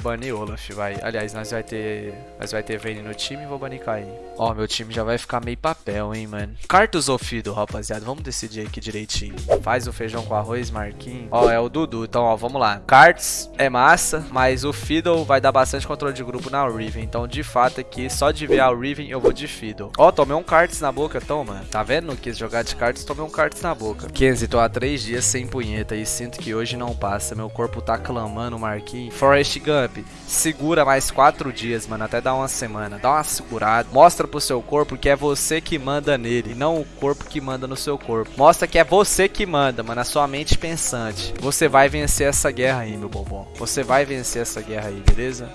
banir Olaf, vai. Aliás, nós vai ter. Nós vai ter Vayne no time e vou banir Caim. Ó, meu time já vai ficar meio papel, hein, mano. Cartos ou Fido, rapaziada? Vamos decidir aqui direitinho. Faz o feijão com arroz, Marquinhos. Ó, é o Dudu. Então, ó, vamos lá. Cards é massa, mas o Fiddle vai dar bastante controle de grupo na Riven. Então, de fato, aqui, só de ver a Riven, eu vou de Fiddle. Ó, tomei um Cards na boca, toma. Tá vendo? Quis jogar de Cards, tomei um Cards na boca. Kenzie, tô há três dias sem punheta e sinto que hoje não passa. Meu corpo tá clamando, Marquinhos. Forest Gump, segura mais quatro dias, mano, até dar uma semana. Dá uma segurada. Mostra pro seu corpo que é você que manda nele, não o corpo que manda no seu corpo. Mostra que é você que manda, mano, a sua mente pensante. Você vai vencer essa guerra aí, meu bombom. Você vai vencer essa guerra aí, beleza?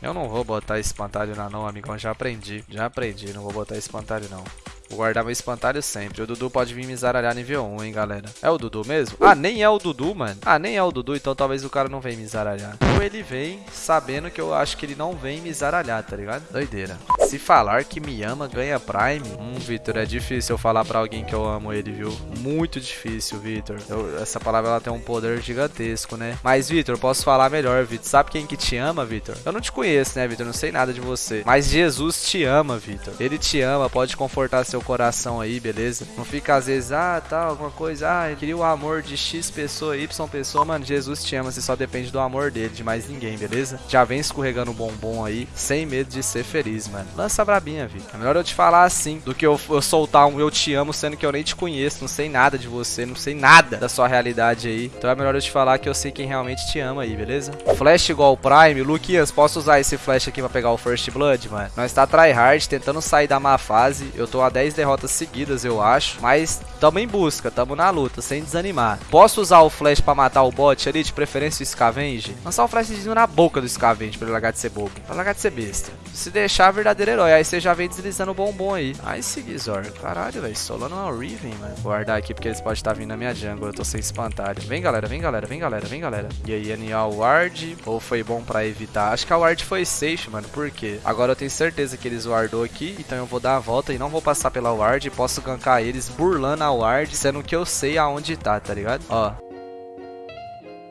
Eu não vou botar espantalho na não, amigão. Já aprendi. Já aprendi. Não vou botar espantalho não. Vou guardar meu espantalho sempre. O Dudu pode vir me zaralhar nível 1, hein, galera. É o Dudu mesmo? Ah, nem é o Dudu, mano. Ah, nem é o Dudu, então talvez o cara não venha me zaralhar. Ou ele vem sabendo que eu acho que ele não vem me zaralhar, tá ligado? Doideira. Se falar que me ama, ganha Prime. Hum, Vitor, é difícil eu falar pra alguém que eu amo ele, viu? Muito difícil, Vitor. Essa palavra ela tem um poder gigantesco, né? Mas, Vitor, posso falar melhor, Vitor. Sabe quem que te ama, Vitor? Eu não te conheço, né, Vitor? Não sei nada de você. Mas Jesus te ama, Vitor. Ele te ama, pode confortar seu seu coração aí, beleza? Não fica às vezes, ah, tal, tá, alguma coisa, ah, eu queria o amor de X pessoa, Y pessoa, mano, Jesus te ama, você só depende do amor dele, de mais ninguém, beleza? Já vem escorregando o bombom aí, sem medo de ser feliz, mano. Lança brabinha, vi. É melhor eu te falar assim, do que eu, eu soltar um eu te amo, sendo que eu nem te conheço, não sei nada de você, não sei nada da sua realidade aí. Então é melhor eu te falar que eu sei quem realmente te ama aí, beleza? Flash igual Prime, Luquinhas, posso usar esse flash aqui pra pegar o First Blood, mano? Nós tá tryhard, tentando sair da má fase, eu tô a 10 10 derrotas seguidas, eu acho. Mas tamo em busca, tamo na luta, sem desanimar. Posso usar o flash pra matar o bot ali, de preferência o Scavenge? Lançar o flashzinho na boca do Scavenge pra ele largar de ser bobo. Pra largar de ser besta. Se deixar, verdadeiro herói. Aí você já vem deslizando o bombom aí. Aí seguir, Zor. Caralho, velho. Solano é uma Riven, mano. Vou guardar aqui porque eles podem estar vindo na minha jungle. Eu tô sem espantalho. Vem, galera. Vem, galera. Vem, galera. Vem, galera. E aí, NA ward. Ou foi bom pra evitar? Acho que a ward foi safe, mano. Por quê? Agora eu tenho certeza que eles wardou aqui. Então eu vou dar a volta e não vou passar pela ward posso gankar eles burlando a ward, sendo que eu sei aonde tá, tá ligado? Ó.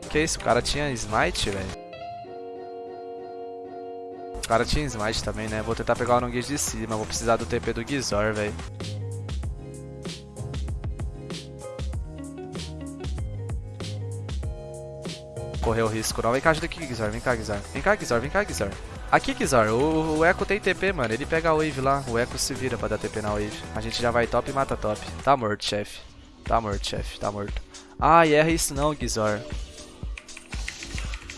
Que isso? O cara tinha smite, velho. O cara tinha smite também, né? Vou tentar pegar o Nongage de cima. Vou precisar do TP do Gizor, velho. Correu o risco não. Vem cá, ajuda aqui, Gizor. Vem cá, Gizor. Vem cá, Gizor. Vem cá, Gizor. Aqui, Kizar, o, o Echo tem TP, mano. Ele pega a wave lá. O Echo se vira pra dar TP na wave. A gente já vai top e mata top. Tá morto, chefe. Tá morto, chefe. Tá morto. Ai, erra isso não, Gizor.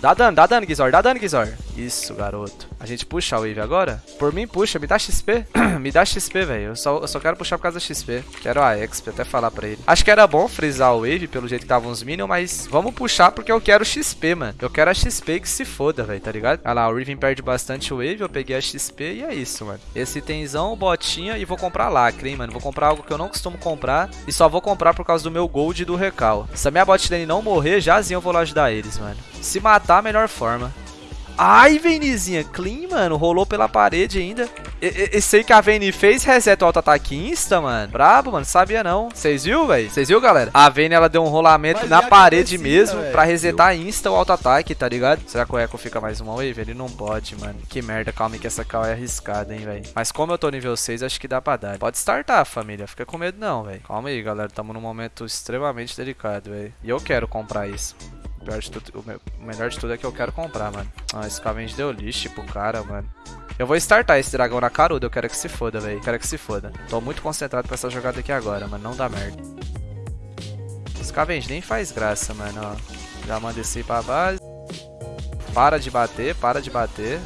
Dá dano, dá dano, Gizor. Dá dano, Gizor. Isso, garoto. A gente puxa a wave agora? Por mim, puxa. Me dá XP. me dá XP, velho. Eu só, eu só quero puxar por causa da XP. Quero a XP, até falar pra ele. Acho que era bom frisar o wave, pelo jeito que estavam os minions, mas vamos puxar porque eu quero XP, mano. Eu quero a XP que se foda, velho, tá ligado? Olha lá, o Riven perde bastante wave, eu peguei a XP e é isso, mano. Esse itemzão, botinha e vou comprar lacre, hein, mano. Vou comprar algo que eu não costumo comprar e só vou comprar por causa do meu gold e do recal. Se a minha bot lane não morrer, jazinho eu vou lá ajudar eles, mano. Se matar, melhor forma. Ai, Venizinha, clean, mano. Rolou pela parede ainda. Esse aí que a Vayne fez reseta o auto-ataque insta, mano. Brabo, mano. Sabia não. Vocês viu, velho? Vocês viu, galera? A Vayne, ela deu um rolamento Mas na parede mesmo véio. pra resetar insta o auto-ataque, tá ligado? Será que o Echo fica mais uma wave? Ele não pode, mano. Que merda. Calma aí que essa call é arriscada, hein, velho. Mas como eu tô nível 6, acho que dá pra dar. Pode startar, família. Fica com medo não, velho. Calma aí, galera. Tamo num momento extremamente delicado, velho. E eu quero comprar isso. O, pior de tudo, o melhor de tudo é que eu quero comprar, mano. Ah, esse Scavenge deu lixo pro cara, mano. Eu vou startar esse dragão na caruda, eu quero que se foda, velho. Quero que se foda. Tô muito concentrado pra essa jogada aqui agora, mano. Não dá merda. Scavenge nem faz graça, mano, ó. Já manda esse pra base. Para de bater, para de bater.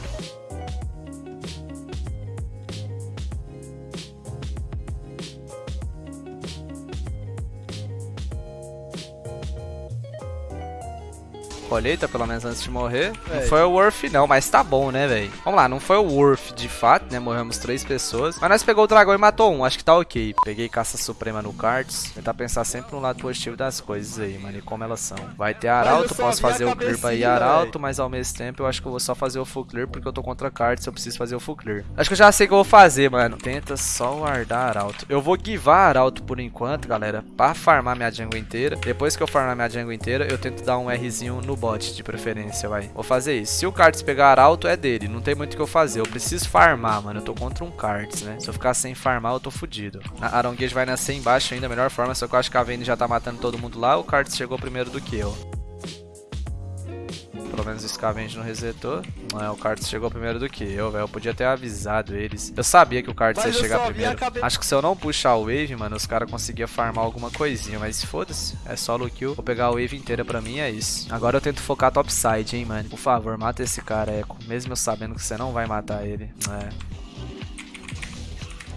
Colheita, pelo menos antes de morrer. É. Não foi o Worth não, mas tá bom, né, velho? Vamos lá, não foi o Worth de fato, né? Morremos três pessoas. Mas nós pegou o dragão e matou um, acho que tá ok. Peguei caça suprema no cards. Tentar pensar sempre no lado positivo das coisas aí, mano, e como elas são. Vai ter arauto, posso fazer o clear pra ir arauto, mas ao mesmo tempo eu acho que eu vou só fazer o full clear porque eu tô contra cards, eu preciso fazer o full clear. Acho que eu já sei o que eu vou fazer, mano. Tenta só guardar arauto. Eu vou givar arauto por enquanto, galera, pra farmar minha jungle inteira. Depois que eu farmar minha jungle inteira, eu tento dar um Rzinho no bot, de preferência, vai. Vou fazer isso. Se o Karts pegar arauto, é dele. Não tem muito o que eu fazer. Eu preciso farmar, mano. Eu tô contra um Karts, né? Se eu ficar sem farmar, eu tô fudido. A Aronguejo vai nascer embaixo ainda, melhor forma. Só que eu acho que a Vayne já tá matando todo mundo lá. O Karts chegou primeiro do que eu. Pelo menos o Scavenge não resetou. É, o Karts chegou primeiro do que eu, velho. Eu podia ter avisado eles. Eu sabia que o Karts ia chegar primeiro. Acho que se eu não puxar o Wave, mano, os caras conseguiam farmar alguma coisinha. Mas foda-se. É solo kill. Vou pegar a Wave inteira pra mim, é isso. Agora eu tento focar topside, hein, mano. Por favor, mata esse cara, Echo. Mesmo eu sabendo que você não vai matar ele. É.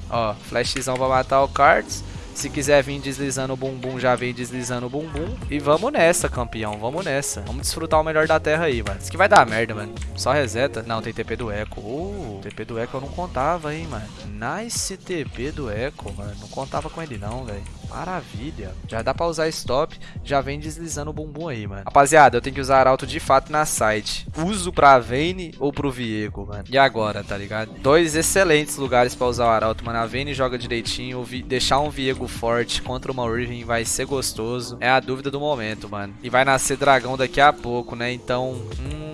Ó, flashzão pra matar o Karts. Se quiser vir deslizando o bumbum, já vem deslizando o bumbum. E vamos nessa, campeão. Vamos nessa. Vamos desfrutar o melhor da terra aí, mano. Isso aqui vai dar merda, mano. Só reseta. Não, tem TP do Echo. Uh, TP do Echo eu não contava, hein, mano. Nice TP do Echo, mano. Não contava com ele não, velho. Maravilha. Já dá pra usar stop. Já vem deslizando o bumbum aí, mano. Rapaziada, eu tenho que usar arauto de fato na side. Uso pra Vayne ou pro Viego, mano. E agora, tá ligado? Dois excelentes lugares pra usar o arauto, mano. A Vayne joga direitinho. Deixar um Viego forte contra uma Riven vai ser gostoso. É a dúvida do momento, mano. E vai nascer dragão daqui a pouco, né? Então... Hum...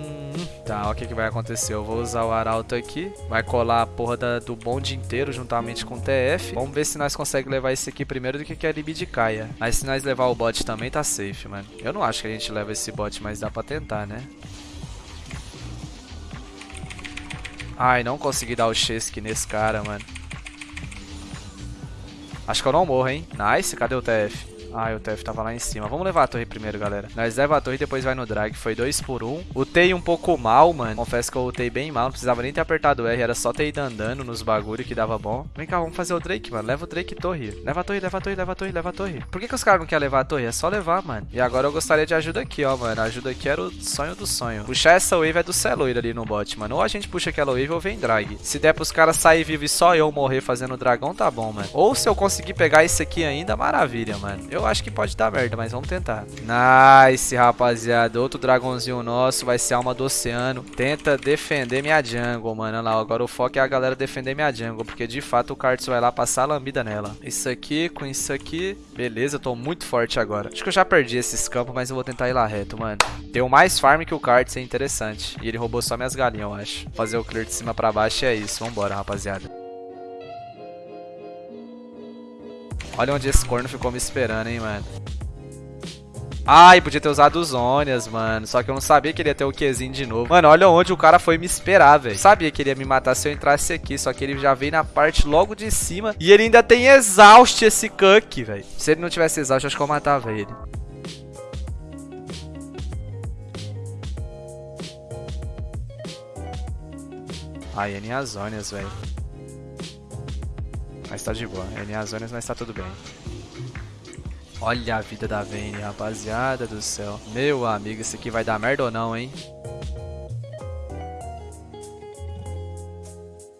Tá, o que, que vai acontecer? Eu vou usar o Arauto aqui. Vai colar a porra da, do bonde inteiro juntamente com o TF. Vamos ver se nós conseguimos levar esse aqui primeiro do que, que a de caia. Mas se nós levar o bot também, tá safe, mano. Eu não acho que a gente leva esse bot, mas dá pra tentar, né? Ai, não consegui dar o Chesky nesse cara, mano. Acho que eu não morro, hein? Nice, cadê o TF? Ah, o TF tava lá em cima. Vamos levar a torre primeiro, galera. Nós leva a torre e depois vai no drag. Foi 2 por 1. Um. Utei um pouco mal, mano. Confesso que eu utei bem mal. Não precisava nem ter apertado o R. Era só ter ido andando nos bagulho que dava bom. Vem cá, vamos fazer o Drake, mano. Leva o Drake torre. Leva a torre, leva a torre, leva a torre, leva a torre. Por que, que os caras não querem levar a torre? É só levar, mano. E agora eu gostaria de ajuda aqui, ó, mano. A ajuda aqui era o sonho do sonho. Puxar essa wave é do Celoid ali no bot, mano. Ou a gente puxa aquela wave ou vem drag. Se der pros caras sair vivos e só eu morrer fazendo dragão, tá bom, mano. Ou se eu conseguir pegar isso aqui ainda, maravilha, mano. Eu acho que pode dar merda, mas vamos tentar. Nice, rapaziada. Outro dragãozinho nosso, vai ser alma do oceano. Tenta defender minha jungle, mano. Olha lá, agora o foco é a galera defender minha jungle, porque de fato o Karts vai lá passar a lambida nela. Isso aqui com isso aqui. Beleza, eu tô muito forte agora. Acho que eu já perdi esses campos, mas eu vou tentar ir lá reto, mano. Deu mais farm que o Karts, é interessante. E ele roubou só minhas galinhas, eu acho. Fazer o clear de cima pra baixo e é isso. Vambora, rapaziada. Olha onde esse corno ficou me esperando, hein, mano. Ai, podia ter usado os Onias, mano. Só que eu não sabia que ele ia ter o Qzinho de novo. Mano, olha onde o cara foi me esperar, velho. Sabia que ele ia me matar se eu entrasse aqui. Só que ele já veio na parte logo de cima. E ele ainda tem exaust esse Cuck, velho. Se ele não tivesse exaust, acho que eu matava ele. Ai, N Azônias, velho. Mas tá de boa. N Azônias, mas tá tudo bem. Olha a vida da Vayne, rapaziada do céu. Meu amigo, isso aqui vai dar merda ou não, hein?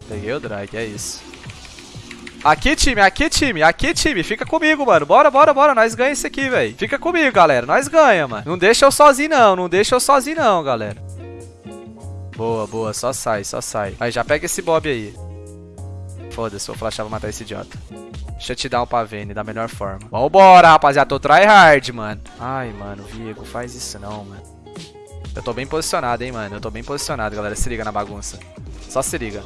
Peguei o drag, é isso. Aqui, time, aqui, time, aqui, time. Fica comigo, mano. Bora, bora, bora. Nós ganhamos isso aqui, velho. Fica comigo, galera. Nós ganhamos, mano. Não deixa eu sozinho, não. Não deixa eu sozinho, não, galera. Boa, boa. Só sai, só sai. Aí, já pega esse bob aí. Foda-se, vou flashar pra matar esse idiota. Shutdown pra Vayne da melhor forma. Vambora, rapaziada. Tô tryhard, mano. Ai, mano, Viego, faz isso não, mano. Eu tô bem posicionado, hein, mano. Eu tô bem posicionado, galera. Se liga na bagunça. Só se liga.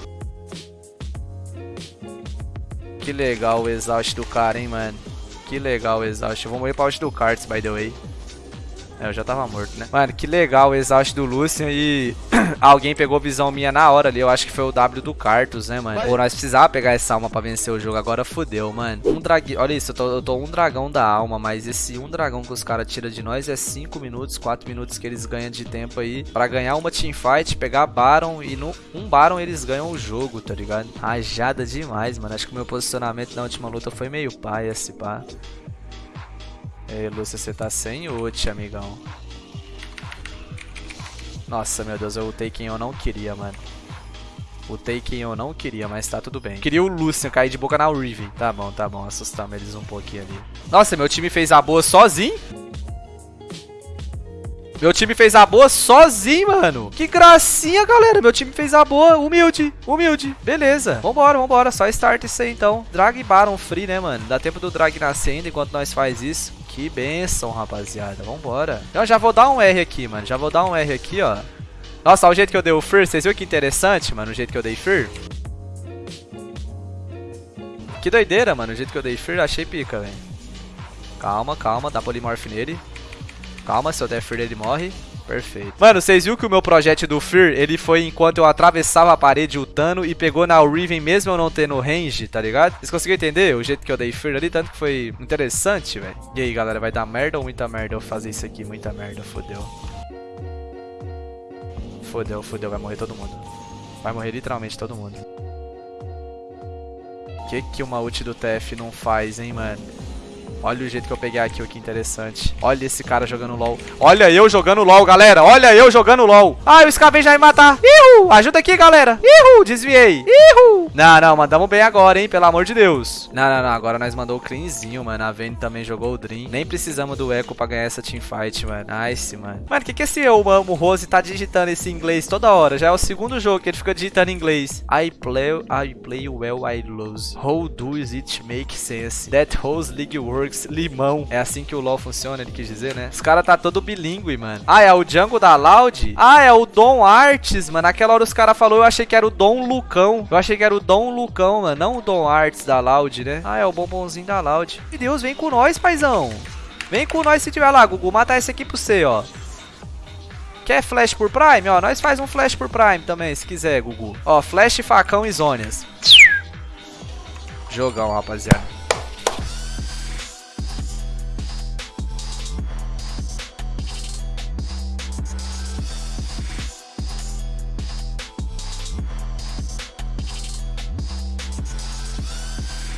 Que legal o exaust do cara, hein, mano. Que legal o exaust. Eu vou morrer pra out do Karts, by the way. É, eu já tava morto, né? Mano, que legal o exaust do Lucian e alguém pegou visão minha na hora ali. Eu acho que foi o W do Cartus, né, mano? Ou nós precisava pegar essa alma pra vencer o jogo. Agora fodeu, mano. Um dragão. Olha isso, eu tô, eu tô, um dragão da alma, mas esse um dragão que os caras tiram de nós é 5 minutos, 4 minutos que eles ganham de tempo aí pra ganhar uma teamfight, pegar Baron e no um Baron eles ganham o jogo, tá ligado? Rajada demais, mano. Acho que o meu posicionamento na última luta foi meio pai, esse pá. Ei, Lúcia, você tá sem ult, amigão. Nossa, meu Deus, eu ultei quem eu não queria, mano. Ultei quem eu não queria, mas tá tudo bem. Queria o Lucian cair de boca na Riven. Tá bom, tá bom. Assustamos eles um pouquinho ali. Nossa, meu time fez a boa sozinho? Meu time fez a boa sozinho, mano. Que gracinha, galera. Meu time fez a boa. Humilde. Humilde. Beleza. Vambora, vambora. Só start isso aí, então. Drag Baron free, né, mano? Dá tempo do drag nascer ainda enquanto nós faz isso. Que benção, rapaziada. Vambora. Eu já vou dar um R aqui, mano. Já vou dar um R aqui, ó. Nossa, olha o jeito que eu dei o Fear. Vocês viram que interessante, mano? O jeito que eu dei Fear. Que doideira, mano. O jeito que eu dei Fear, achei pica, velho. Calma, calma. Dá Polymorph nele. Calma, se eu der Fear, ele morre. Perfeito. Mano, vocês viram que o meu projeto do Fear, ele foi enquanto eu atravessava a parede lutando e pegou na Riven mesmo eu não tendo range, tá ligado? Vocês conseguiram entender o jeito que eu dei Fear ali? Tanto que foi interessante, velho. E aí, galera, vai dar merda ou muita merda eu fazer isso aqui? Muita merda, fodeu. Fodeu, fodeu, vai morrer todo mundo. Vai morrer literalmente todo mundo. O que que uma ult do TF não faz, hein, mano? Olha o jeito que eu peguei aqui, que interessante. Olha esse cara jogando LOL. Olha eu jogando LOL, galera. Olha eu jogando LOL. Ai, o Skaven já me matar. Ihu! Ajuda aqui, galera. Ihu! Desviei. Ihu! Não, não, mandamos bem agora, hein? Pelo amor de Deus. Não, não, não. Agora nós mandou o cleanzinho, mano. A Vayne também jogou o Dream. Nem precisamos do Echo pra ganhar essa teamfight, mano. Nice, mano. Mano, o que que esse eu, o Rose tá digitando esse inglês toda hora? Já é o segundo jogo que ele fica digitando inglês. I play, I play well, I lose. How does it make sense? That Rose League works limão. É assim que o LoL funciona, ele quis dizer, né? Os caras tá todo bilíngue, mano. Ah, é o Django da Loud? Ah, é o Dom Arts, mano. Naquela hora os caras falaram, eu achei que era o Dom Lucão. Eu achei que era o Dom Lucão, mano. Não o Dom Arts da Loud, né? Ah, é o bombonzinho da Loud. Meu Deus, vem com nós, paizão. Vem com nós se tiver lá, Gugu. Matar esse aqui pro você, ó. Quer flash por Prime? Ó, nós faz um flash por Prime também, se quiser, Gugu. Ó, flash, facão e zônias. Jogão, rapaziada.